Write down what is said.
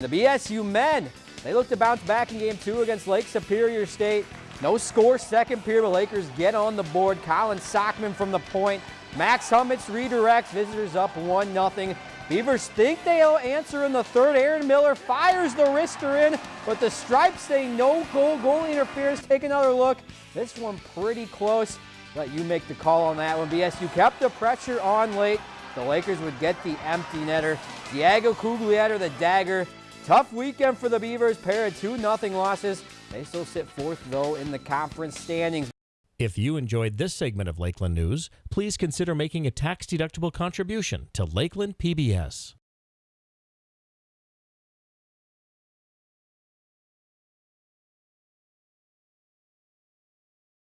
The BSU men, they look to bounce back in game two against Lake Superior State. No score second period, the Lakers get on the board. Colin Saccoman from the point. Max Humitz redirects, visitors up 1-0. Beavers think they'll answer in the third. Aaron Miller fires the wrister in, but the stripes say no goal. Goalie interferes. Take another look. This one pretty close. Let you make the call on that one. BSU kept the pressure on late. The Lakers would get the empty netter. Diego Cuglietta, the dagger. Tough weekend for the Beavers, pair of 2-0 losses. They still sit fourth, though, in the conference standings. If you enjoyed this segment of Lakeland News, please consider making a tax-deductible contribution to Lakeland PBS.